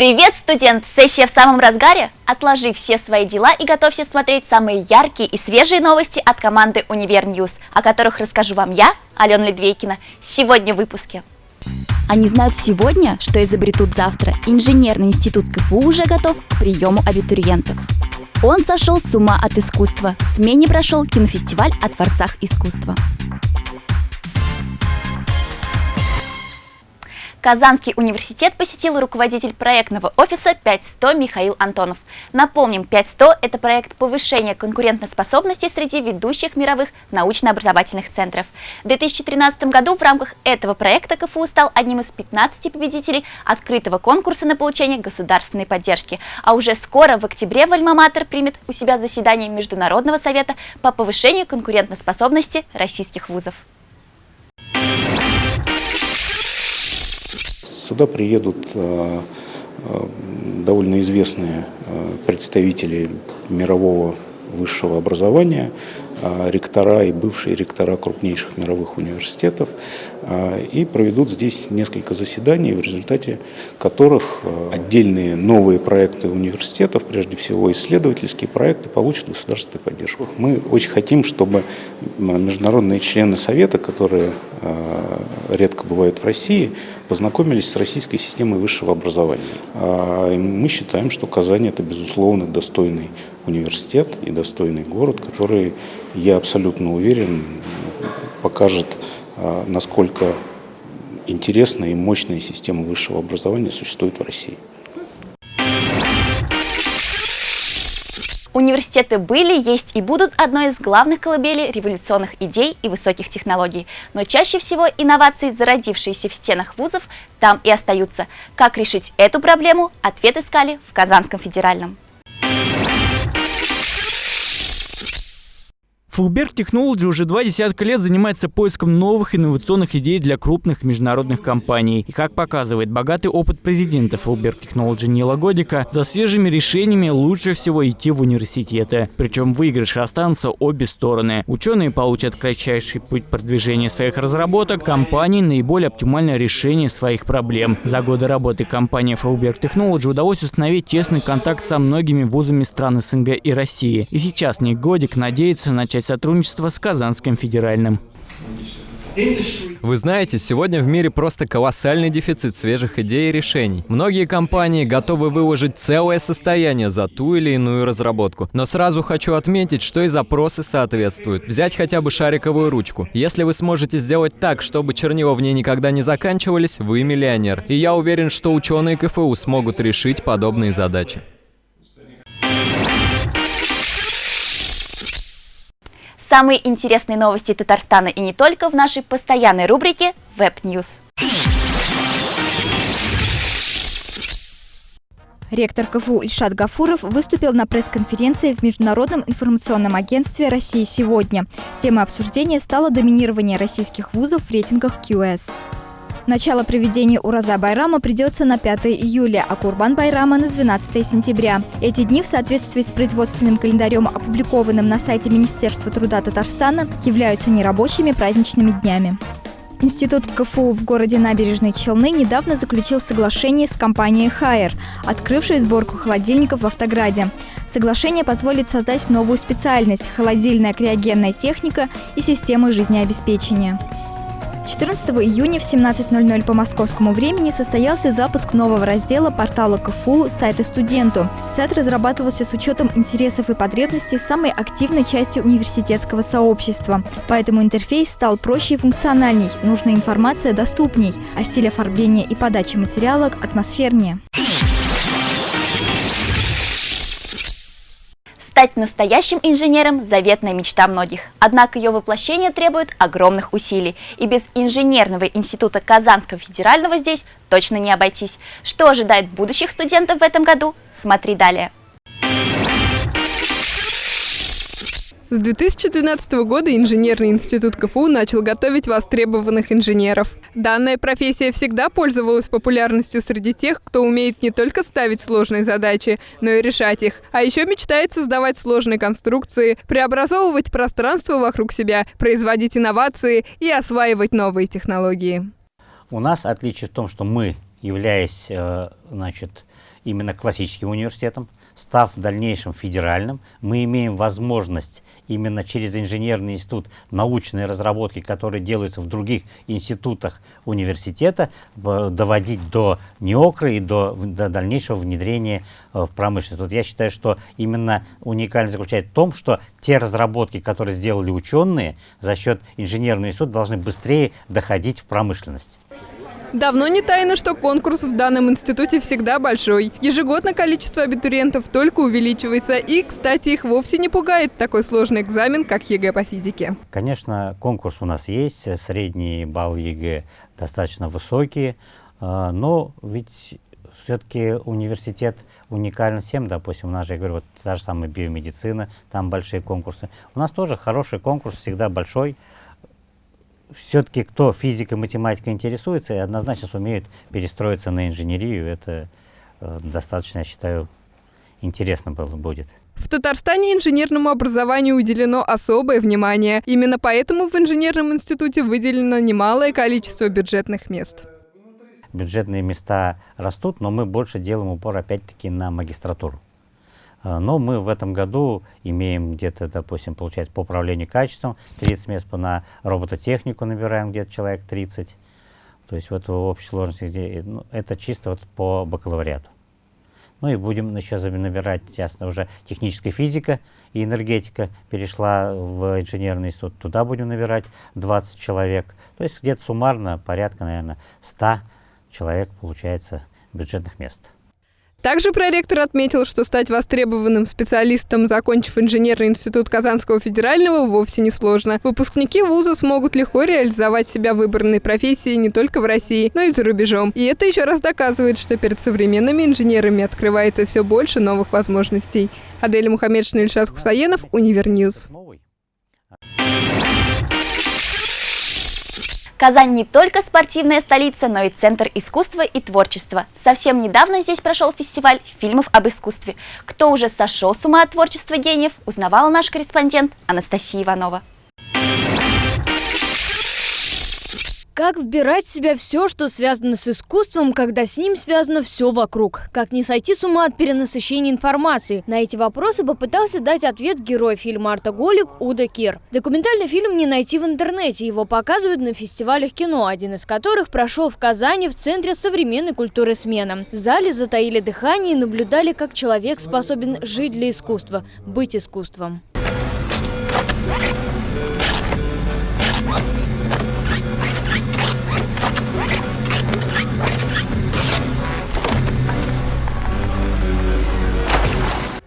Привет, студент! Сессия в самом разгаре? Отложи все свои дела и готовься смотреть самые яркие и свежие новости от команды Универ News, о которых расскажу вам я, Алена Ледвейкина, сегодня в выпуске. Они знают сегодня, что изобретут завтра. Инженерный институт КФУ уже готов к приему абитуриентов. Он сошел с ума от искусства. В смене прошел кинофестиваль о творцах искусства. Казанский университет посетил руководитель проектного офиса 5100 Михаил Антонов. Напомним, 5100 – это проект повышения конкурентоспособности среди ведущих мировых научно-образовательных центров. В 2013 году в рамках этого проекта КФУ стал одним из 15 победителей открытого конкурса на получение государственной поддержки. А уже скоро, в октябре, в Альма-Матер примет у себя заседание Международного совета по повышению конкурентоспособности российских вузов. Сюда приедут э, э, довольно известные э, представители мирового высшего образования, ректора и бывшие ректора крупнейших мировых университетов, и проведут здесь несколько заседаний, в результате которых отдельные новые проекты университетов, прежде всего исследовательские проекты, получат государственную поддержку. Мы очень хотим, чтобы международные члены Совета, которые редко бывают в России, познакомились с российской системой высшего образования. А, мы считаем, что Казань это, безусловно, достойный университет и достойный город, который, я абсолютно уверен, покажет, а, насколько интересная и мощная система высшего образования существует в России. Университеты были, есть и будут одной из главных колыбелей революционных идей и высоких технологий. Но чаще всего инновации, зародившиеся в стенах вузов, там и остаются. Как решить эту проблему, ответ искали в Казанском федеральном. Fulberg Technology уже два десятка лет занимается поиском новых инновационных идей для крупных международных компаний. И как показывает богатый опыт президента Fulberg Technology Нила Годика, за свежими решениями лучше всего идти в университеты. Причем выигрыш останутся обе стороны. Ученые получат кратчайший путь продвижения своих разработок, компании наиболее оптимальное решение своих проблем. За годы работы компании Fulberg Technology удалось установить тесный контакт со многими вузами стран СНГ и России. И сейчас Ник Годик надеется начать начать сотрудничество с Казанским федеральным. Вы знаете, сегодня в мире просто колоссальный дефицит свежих идей и решений. Многие компании готовы выложить целое состояние за ту или иную разработку. Но сразу хочу отметить, что и запросы соответствуют. Взять хотя бы шариковую ручку. Если вы сможете сделать так, чтобы чернила в ней никогда не заканчивались, вы миллионер. И я уверен, что ученые КФУ смогут решить подобные задачи. Самые интересные новости Татарстана и не только в нашей постоянной рубрике Web News. Ректор КФУ Ильшат Гафуров выступил на пресс-конференции в Международном информационном агентстве России сегодня. Темой обсуждения стало доминирование российских вузов в рейтингах QS. Начало проведения Ураза Байрама придется на 5 июля, а Курбан Байрама на 12 сентября. Эти дни в соответствии с производственным календарем, опубликованным на сайте Министерства труда Татарстана, являются нерабочими праздничными днями. Институт КФУ в городе Набережные Челны недавно заключил соглашение с компанией «Хайер», открывшей сборку холодильников в Автограде. Соглашение позволит создать новую специальность – холодильная криогенная техника и системы жизнеобеспечения. 14 июня в 17.00 по московскому времени состоялся запуск нового раздела портала КФУ «Сайты студенту». Сайт разрабатывался с учетом интересов и потребностей самой активной части университетского сообщества. Поэтому интерфейс стал проще и функциональней, нужная информация доступней, а стиль оформления и подачи материала атмосфернее. Стать настоящим инженером – заветная мечта многих. Однако ее воплощение требует огромных усилий. И без инженерного института Казанского федерального здесь точно не обойтись. Что ожидает будущих студентов в этом году? Смотри далее. С 2012 года Инженерный институт КФУ начал готовить востребованных инженеров. Данная профессия всегда пользовалась популярностью среди тех, кто умеет не только ставить сложные задачи, но и решать их, а еще мечтает создавать сложные конструкции, преобразовывать пространство вокруг себя, производить инновации и осваивать новые технологии. У нас отличие в том, что мы, являясь э, значит, именно классическим университетом, став в дальнейшем федеральным, мы имеем возможность именно через инженерный институт научные разработки, которые делаются в других институтах университета, доводить до НИОКРа и до, до дальнейшего внедрения э, в промышленность. Вот я считаю, что именно уникальность заключается в том, что те разработки, которые сделали ученые за счет инженерного института, должны быстрее доходить в промышленность. Давно не тайна, что конкурс в данном институте всегда большой. Ежегодно количество абитуриентов только увеличивается. И, кстати, их вовсе не пугает такой сложный экзамен, как ЕГЭ по физике. Конечно, конкурс у нас есть. Средний балл ЕГЭ достаточно высокий. А, но ведь все-таки университет уникален всем, допустим, у нас же, я говорю, вот та же самая биомедицина, там большие конкурсы. У нас тоже хороший конкурс, всегда большой все-таки кто физикой, математикой интересуется, и однозначно сумеют перестроиться на инженерию. Это э, достаточно, я считаю, интересно было, будет. В Татарстане инженерному образованию уделено особое внимание. Именно поэтому в инженерном институте выделено немалое количество бюджетных мест. Бюджетные места растут, но мы больше делаем упор опять-таки на магистратуру. А, но мы в этом году имеем где-то, допустим, получается по управлению качеством 30 мест, на робототехнику набираем где-то человек 30. То есть вот в общей сложности, где, ну, это чисто вот по бакалавриату. Ну и будем еще набирать, ясно, уже техническая физика и энергетика перешла в инженерный институт. Туда будем набирать 20 человек. То есть где-то суммарно порядка, наверное, 100 человек получается бюджетных мест. Также проректор отметил, что стать востребованным специалистом, закончив инженерный институт Казанского федерального, вовсе не сложно. Выпускники вуза смогут легко реализовать себя в выбранной профессии не только в России, но и за рубежом. И это еще раз доказывает, что перед современными инженерами открывается все больше новых возможностей. Адель Мухаммедшина, Ильшат Хусаенов, Univer News. Казань не только спортивная столица, но и центр искусства и творчества. Совсем недавно здесь прошел фестиваль фильмов об искусстве. Кто уже сошел с ума от творчества гениев, узнавала наш корреспондент Анастасия Иванова. Как вбирать в себя все, что связано с искусством, когда с ним связано все вокруг? Как не сойти с ума от перенасыщения информации? На эти вопросы попытался дать ответ герой фильма «Артоголик» Удо Кир. Документальный фильм не найти в интернете, его показывают на фестивалях кино, один из которых прошел в Казани в Центре современной культуры «Смена». В зале затаили дыхание и наблюдали, как человек способен жить для искусства, быть искусством.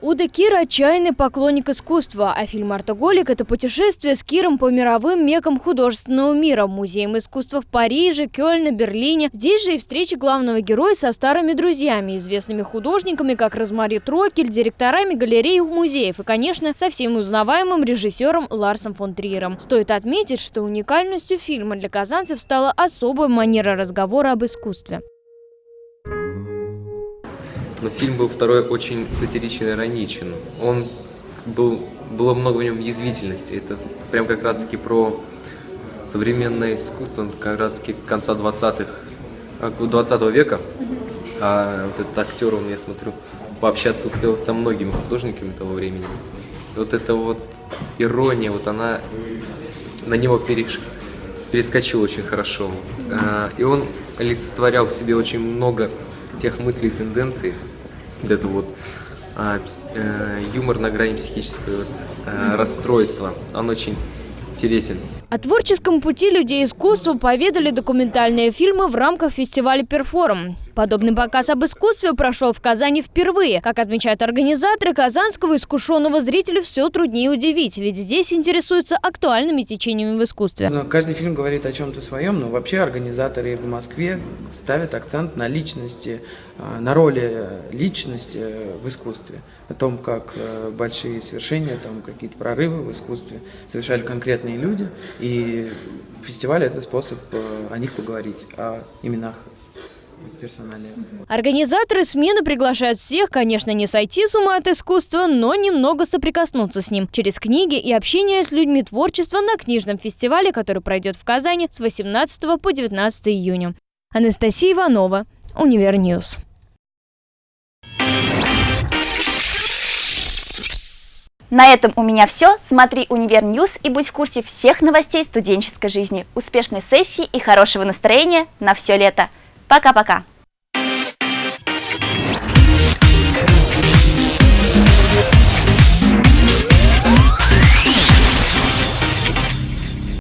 Уда Кир – отчаянный поклонник искусства, а фильм «Артоголик» – это путешествие с Киром по мировым мекам художественного мира, музеям искусства в Париже, Кёльне, Берлине. Здесь же и встреча главного героя со старыми друзьями, известными художниками, как Розмари Трокель, директорами галерей и музеев и, конечно, со всем узнаваемым режиссером Ларсом фон Триером. Стоит отметить, что уникальностью фильма для казанцев стала особая манера разговора об искусстве. Но фильм был второй очень сатиричен и ироничен. Он был, было много в нем язвительности. Это прям как раз-таки про современное искусство, как раз-таки конца 20-х, 20 века. А вот этот актер, он, я смотрю, пообщаться успел со многими художниками того времени. И вот эта вот ирония, вот она на него переш... перескочила очень хорошо. А, и он олицетворял в себе очень много тех мыслей и тенденций, это вот а, э, юмор на грани психического вот, э, расстройства. Он очень интересен. О творческом пути людей искусства поведали документальные фильмы в рамках фестиваля «Перформ». Подобный показ об искусстве прошел в Казани впервые. Как отмечают организаторы, казанского искушенного зрителя все труднее удивить, ведь здесь интересуются актуальными течениями в искусстве. Но каждый фильм говорит о чем-то своем, но вообще организаторы в Москве ставят акцент на личности, а, на роли личности в искусстве, о том, как э, большие свершения, там какие-то прорывы в искусстве совершали конкретные люди, и фестиваль – это способ э, о них поговорить, о именах персональных. Организаторы смены приглашают всех, конечно, не сойти с ума от искусства, но немного соприкоснуться с ним через книги и общение с людьми творчества на книжном фестивале, который пройдет в Казани с 18 по 19 июня. Анастасия Иванова, Univer News. На этом у меня все. Смотри Univer News и будь в курсе всех новостей студенческой жизни. Успешной сессии и хорошего настроения на все лето. Пока-пока!